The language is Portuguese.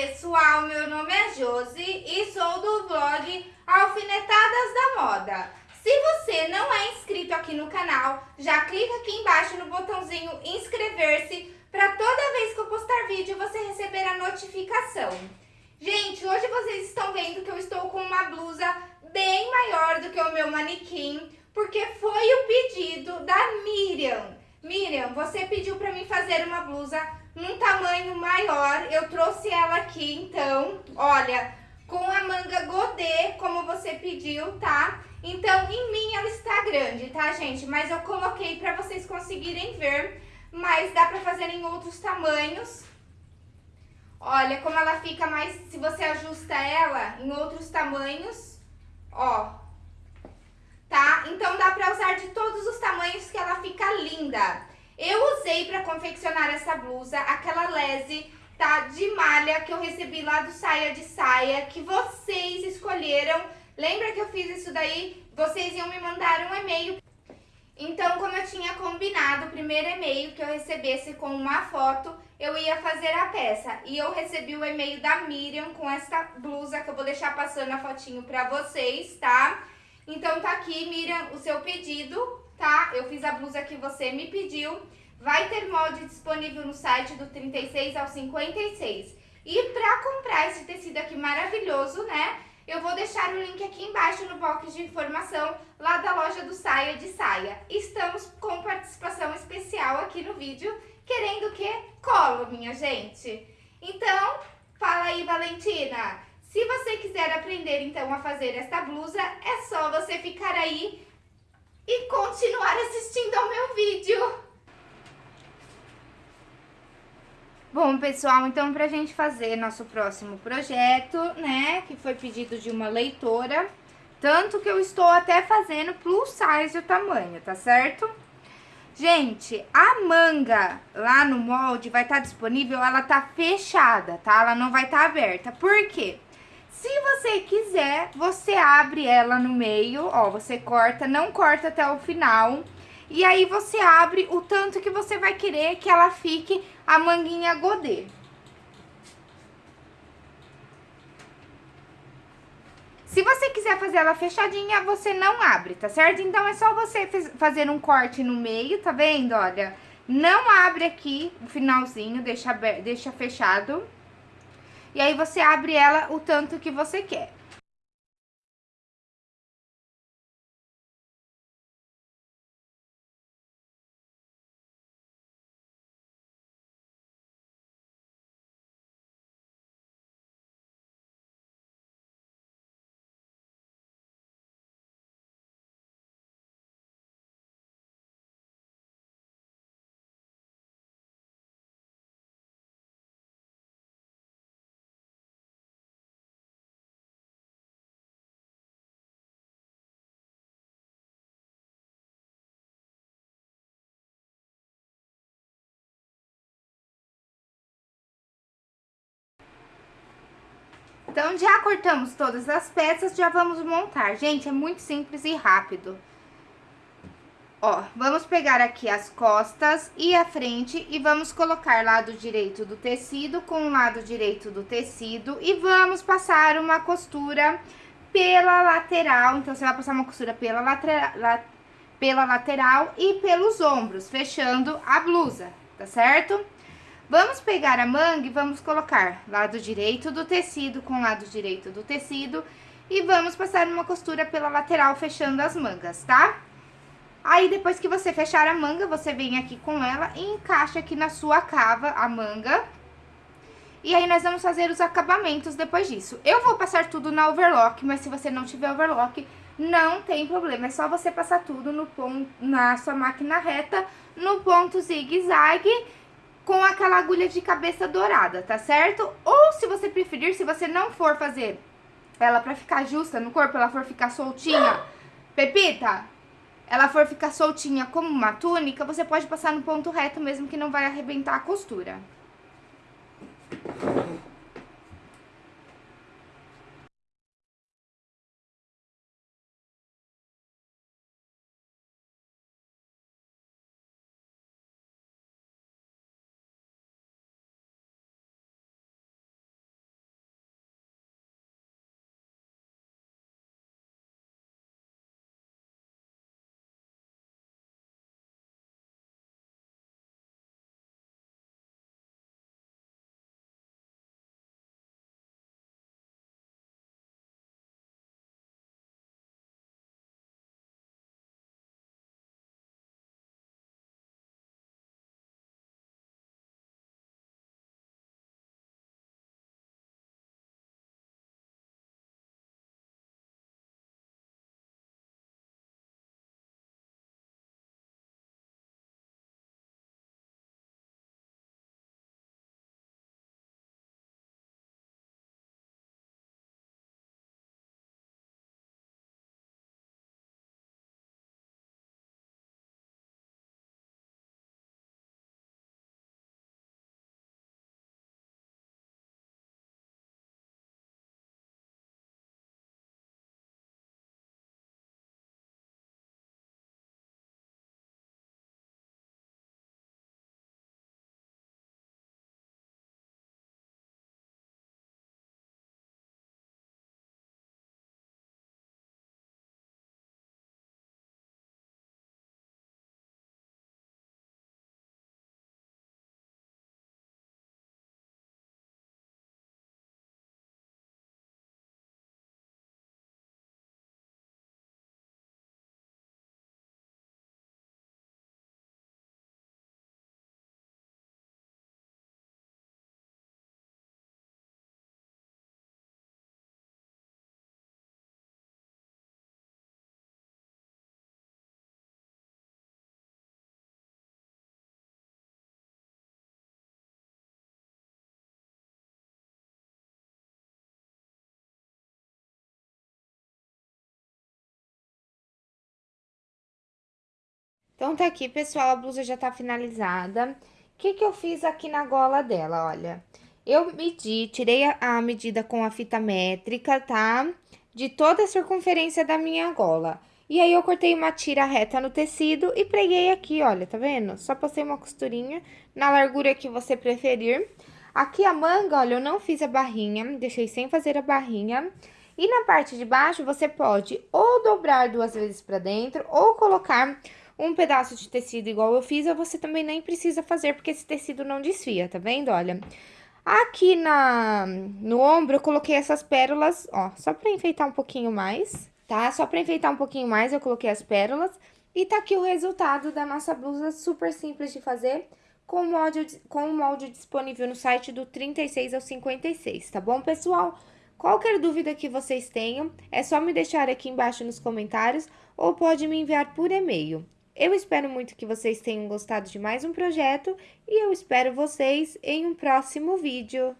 pessoal, meu nome é Josi e sou do blog Alfinetadas da Moda. Se você não é inscrito aqui no canal, já clica aqui embaixo no botãozinho inscrever-se para toda vez que eu postar vídeo você receber a notificação. Gente, hoje vocês estão vendo que eu estou com uma blusa bem maior do que o meu manequim, porque foi o pedido da Miriam. Miriam, você pediu para mim fazer uma blusa num tamanho maior. Eu trouxe ela aqui, então, olha, com a manga godê, como você pediu, tá? Então, em mim ela está grande, tá, gente? Mas eu coloquei pra vocês conseguirem ver, mas dá pra fazer em outros tamanhos. Olha como ela fica mais, se você ajusta ela em outros tamanhos, ó. Tá? Então dá pra usar de todos os tamanhos que ela fica linda. Eu usei para confeccionar essa blusa aquela lese, tá, de malha que eu recebi lá do Saia de Saia, que vocês escolheram. Lembra que eu fiz isso daí? Vocês iam me mandar um e-mail. Então, como eu tinha combinado, o primeiro e-mail que eu recebesse com uma foto, eu ia fazer a peça. E eu recebi o e-mail da Miriam com essa blusa, que eu vou deixar passando a fotinho pra vocês, tá? Então tá aqui, Miriam, o seu pedido, tá? Eu fiz a blusa que você me pediu. Vai ter molde disponível no site do 36 ao 56. E para comprar esse tecido aqui maravilhoso, né? Eu vou deixar o link aqui embaixo no box de informação lá da loja do Saia de Saia. Estamos com participação especial aqui no vídeo, querendo que colo, minha gente. Então, fala aí, Valentina. Se você quiser aprender, então, a fazer esta blusa, é só você ficar aí e continuar assistindo ao meu vídeo. Bom, pessoal, então pra gente fazer nosso próximo projeto, né, que foi pedido de uma leitora, tanto que eu estou até fazendo plus size o tamanho, tá certo? Gente, a manga lá no molde vai estar tá disponível, ela tá fechada, tá? Ela não vai estar tá aberta. Por quê? Se você quiser, você abre ela no meio, ó, você corta, não corta até o final. E aí você abre o tanto que você vai querer que ela fique a manguinha godê. Se você quiser fazer ela fechadinha, você não abre, tá certo? Então, é só você fazer um corte no meio, tá vendo? Olha, não abre aqui o finalzinho, deixa, deixa fechado. E aí você abre ela o tanto que você quer. Então, já cortamos todas as peças, já vamos montar. Gente, é muito simples e rápido. Ó, vamos pegar aqui as costas e a frente e vamos colocar lado direito do tecido com o lado direito do tecido e vamos passar uma costura pela lateral. Então, você vai passar uma costura pela, lateral, la, pela lateral e pelos ombros, fechando a blusa, tá certo? Vamos pegar a manga e vamos colocar lado direito do tecido com lado direito do tecido e vamos passar uma costura pela lateral fechando as mangas, tá? Aí, depois que você fechar a manga, você vem aqui com ela e encaixa aqui na sua cava a manga. E aí, nós vamos fazer os acabamentos depois disso. Eu vou passar tudo na overlock, mas se você não tiver overlock, não tem problema. É só você passar tudo no ponto, na sua máquina reta, no ponto zigue-zague com aquela agulha de cabeça dourada, tá certo? Ou se você preferir, se você não for fazer ela pra ficar justa no corpo, ela for ficar soltinha, Pepita, ela for ficar soltinha como uma túnica, você pode passar no ponto reto mesmo que não vai arrebentar a costura. Então, tá aqui, pessoal, a blusa já tá finalizada. O que que eu fiz aqui na gola dela, olha? Eu medi, tirei a, a medida com a fita métrica, tá? De toda a circunferência da minha gola. E aí, eu cortei uma tira reta no tecido e preguei aqui, olha, tá vendo? Só passei uma costurinha na largura que você preferir. Aqui a manga, olha, eu não fiz a barrinha, deixei sem fazer a barrinha. E na parte de baixo, você pode ou dobrar duas vezes pra dentro, ou colocar um pedaço de tecido igual eu fiz, você também nem precisa fazer, porque esse tecido não desfia, tá vendo? Olha, aqui na, no ombro eu coloquei essas pérolas, ó, só pra enfeitar um pouquinho mais, tá? Só pra enfeitar um pouquinho mais eu coloquei as pérolas. E tá aqui o resultado da nossa blusa, super simples de fazer, com o molde, com o molde disponível no site do 36 ao 56, tá bom, pessoal? Qualquer dúvida que vocês tenham, é só me deixar aqui embaixo nos comentários ou pode me enviar por e-mail. Eu espero muito que vocês tenham gostado de mais um projeto e eu espero vocês em um próximo vídeo.